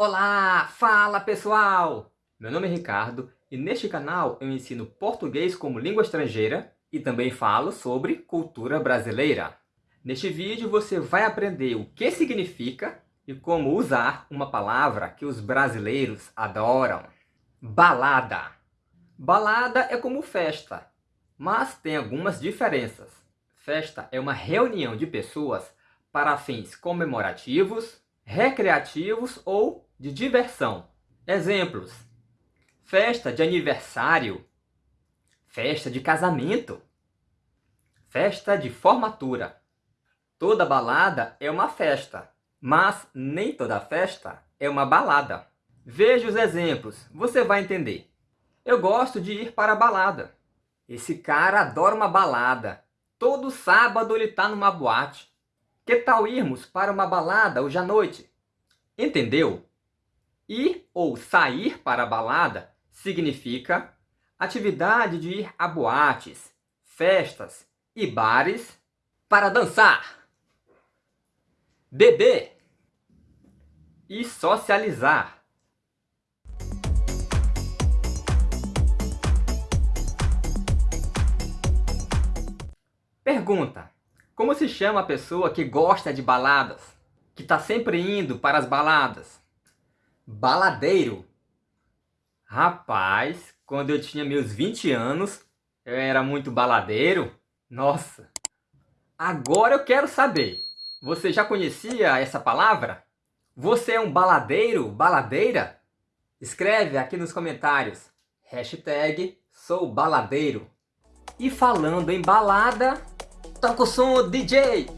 Olá, fala pessoal! Meu nome é Ricardo e neste canal eu ensino português como língua estrangeira e também falo sobre cultura brasileira. Neste vídeo você vai aprender o que significa e como usar uma palavra que os brasileiros adoram. Balada. Balada é como festa, mas tem algumas diferenças. Festa é uma reunião de pessoas para fins comemorativos, recreativos ou de diversão. Exemplos: festa de aniversário, festa de casamento, festa de formatura. Toda balada é uma festa, mas nem toda festa é uma balada. Veja os exemplos, você vai entender. Eu gosto de ir para a balada. Esse cara adora uma balada. Todo sábado ele está numa boate. Que tal irmos para uma balada hoje à noite? Entendeu? Ir ou sair para a balada significa atividade de ir a boates, festas e bares para dançar, beber e socializar. Pergunta: Como se chama a pessoa que gosta de baladas? Que está sempre indo para as baladas? Baladeiro. Rapaz, quando eu tinha meus 20 anos, eu era muito baladeiro. Nossa! Agora eu quero saber. Você já conhecia essa palavra? Você é um baladeiro, baladeira? Escreve aqui nos comentários. Hashtag sou baladeiro. E falando em balada, Toca o som, DJ!